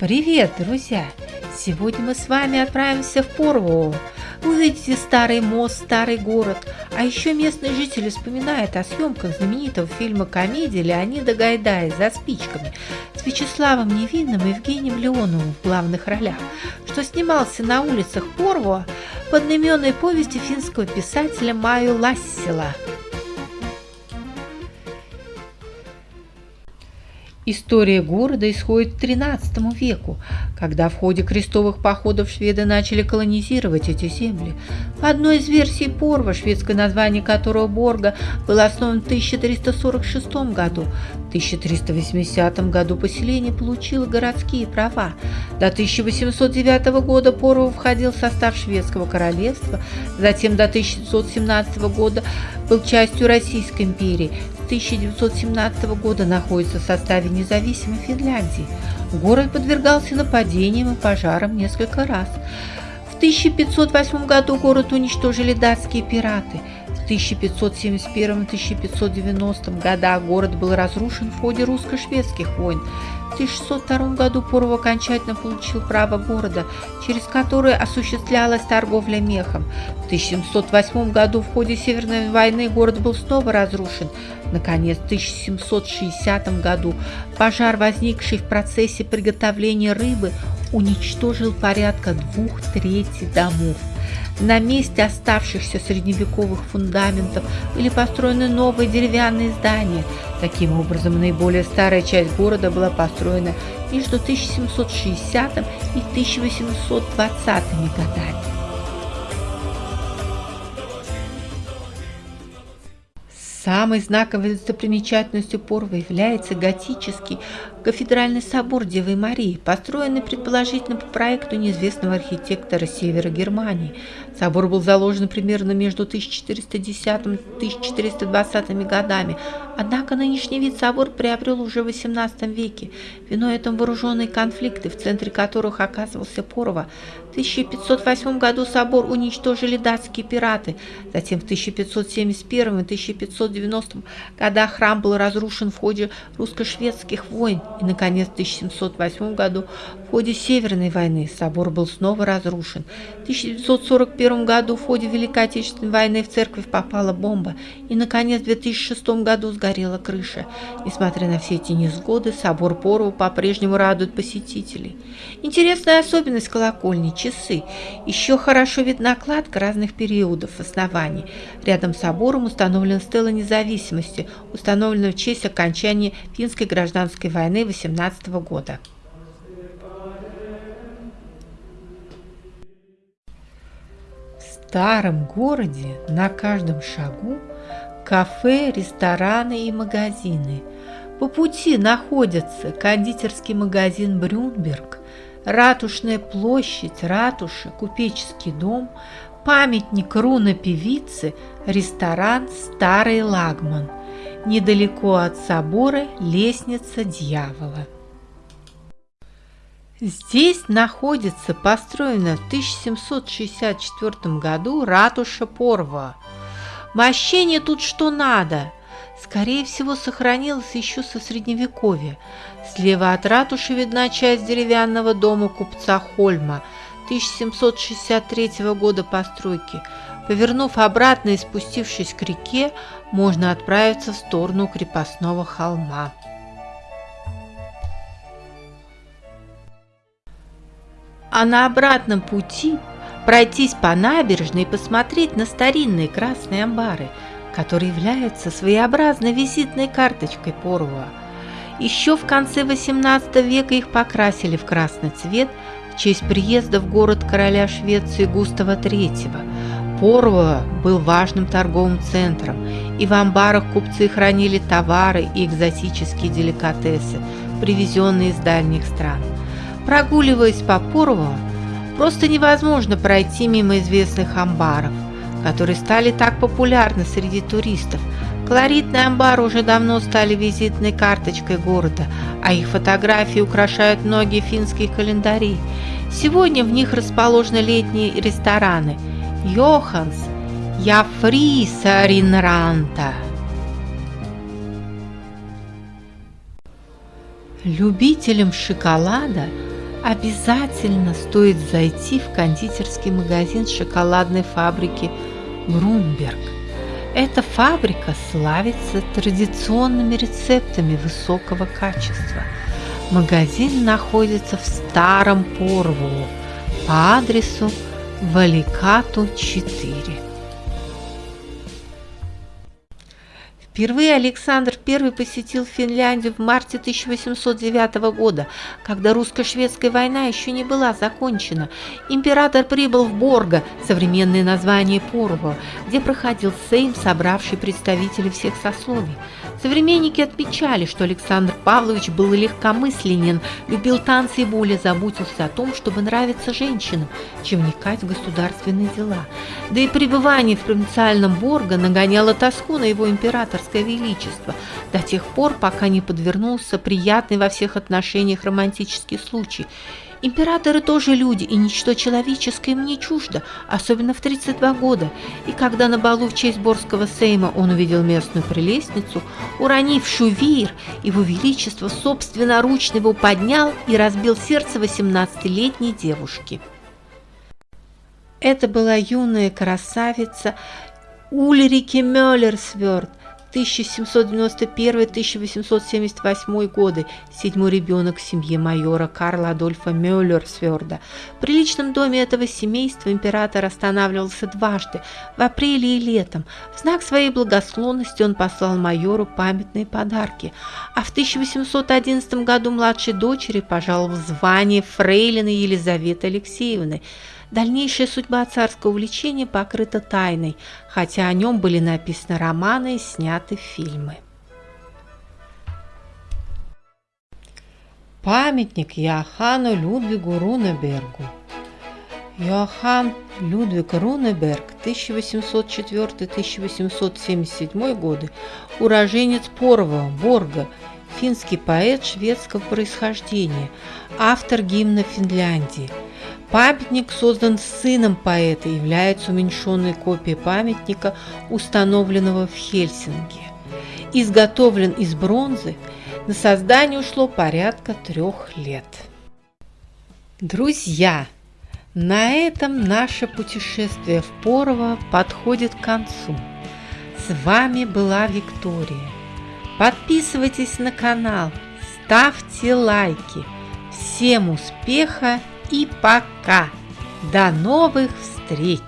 Привет, друзья! Сегодня мы с вами отправимся в Порву. Увидите старый мост, старый город. А еще местные жители вспоминают о съемках знаменитого фильма комедии Леонида Гайдая «За спичками» с Вячеславом Невинным и Евгением Леоновым в главных ролях, что снимался на улицах Порво под одноименной повести финского писателя Маю Лассила – История города исходит к XIII веку, когда в ходе крестовых походов шведы начали колонизировать эти земли. По одной из версий Порва, шведское название которого Борга, было основан в 1346 году. В 1380 году поселение получило городские права. До 1809 года Порва входил в состав шведского королевства, затем до 1917 года был частью Российской империи. 1917 года находится в составе независимой Финляндии. Город подвергался нападениям и пожарам несколько раз. В 1508 году город уничтожили датские пираты. В 1571-1590 годах город был разрушен в ходе русско-шведских войн. В 1602 году Поров окончательно получил право города, через которое осуществлялась торговля мехом. В 1708 году в ходе Северной войны город был снова разрушен. Наконец, в 1760 году пожар, возникший в процессе приготовления рыбы, уничтожил порядка двух третей домов. На месте оставшихся средневековых фундаментов были построены новые деревянные здания. Таким образом, наиболее старая часть города была построена между 1760 и 1820 годами. Самой знаковой достопримечательностью Порва является готический кафедральный собор Девы Марии, построенный предположительно по проекту неизвестного архитектора севера Германии. Собор был заложен примерно между 1410 и 1420 годами, однако нынешний вид собор приобрел уже в XVIII веке. Виной этому вооруженные конфликты, в центре которых оказывался Порва. В 1508 году собор уничтожили датские пираты, затем в 1571 и 1590 годах храм был разрушен в ходе русско-шведских войн, и, наконец, в 1708 году в ходе Северной войны собор был снова разрушен. В 1941 году в ходе Великой Отечественной войны в церковь попала бомба, и, наконец, в 2006 году сгорела крыша. Несмотря на все эти несгоды, собор Порву по-прежнему радует посетителей. Интересная особенность колокольни – часы. Еще хорошо видна кладка разных периодов оснований. Рядом с собором установлена стела независимости, установленная в честь окончания финской гражданской войны 18 года. старом городе на каждом шагу кафе, рестораны и магазины. По пути находятся кондитерский магазин «Брюнберг», Ратушная площадь, ратуша, купеческий дом, памятник руна певицы, ресторан «Старый Лагман». Недалеко от собора лестница дьявола. Здесь находится построена в 1764 году ратуша Порва. Мощение тут что надо. Скорее всего, сохранилось еще со Средневековья. Слева от ратуши видна часть деревянного дома купца Хольма 1763 года постройки. Повернув обратно и спустившись к реке, можно отправиться в сторону крепостного холма. а на обратном пути пройтись по набережной и посмотреть на старинные красные амбары, которые являются своеобразной визитной карточкой Порвуа. Еще в конце XVIII века их покрасили в красный цвет честь приезда в город короля Швеции Густава III. Порво был важным торговым центром, и в амбарах купцы хранили товары и экзотические деликатесы, привезенные из дальних стран. Прогуливаясь по Порво, просто невозможно пройти мимо известных амбаров, которые стали так популярны среди туристов. Колоритные амбары уже давно стали визитной карточкой города, а их фотографии украшают многие финские календари. Сегодня в них расположены летние рестораны – Йоханс, я фриса Ринранта. Любителям шоколада обязательно стоит зайти в кондитерский магазин шоколадной фабрики Грунберг. Эта фабрика славится традиционными рецептами высокого качества. Магазин находится в Старом Порву по адресу Валикату 4. Впервые Александр I посетил Финляндию в марте 1809 года, когда русско-шведская война еще не была закончена. Император прибыл в Борго, современное название Порво, где проходил Сейм, собравший представителей всех сословий. Современники отмечали, что Александр Павлович был легкомысленен, любил танцы и более заботился о том, чтобы нравиться женщинам, чем вникать в государственные дела. Да и пребывание в провинциальном Борго нагоняло тоску на его императорское величество до тех пор, пока не подвернулся приятный во всех отношениях романтический случай – Императоры тоже люди, и ничто человеческое им не чуждо, особенно в 32 года. И когда на балу в честь Борского сейма он увидел местную прелестницу, уронившую веер, его величество собственноручно его поднял и разбил сердце 18-летней девушки. Это была юная красавица Ульрике Мюллерсверт, 1791-1878 годы, седьмой ребенок в семье майора Карла Адольфа Мюллерсверда. В приличном доме этого семейства император останавливался дважды, в апреле и летом. В знак своей благосклонности он послал майору памятные подарки, а в 1811 году младшей дочери пожаловал звание фрейлины Елизаветы Алексеевны – Дальнейшая судьба царского увлечения покрыта тайной, хотя о нем были написаны романы и сняты фильмы. Памятник Иоханну Людвигу Рунебергу. Иоанн Людвиг Рунеберг 1804-1877 годы, уроженец Порова, Борга, финский поэт шведского происхождения, автор гимна Финляндии – Памятник создан сыном поэта является уменьшенной копией памятника, установленного в Хельсинки. Изготовлен из бронзы, на создание ушло порядка трех лет. Друзья, на этом наше путешествие в Порово подходит к концу. С вами была Виктория. Подписывайтесь на канал, ставьте лайки. Всем успеха и пока. До новых встреч!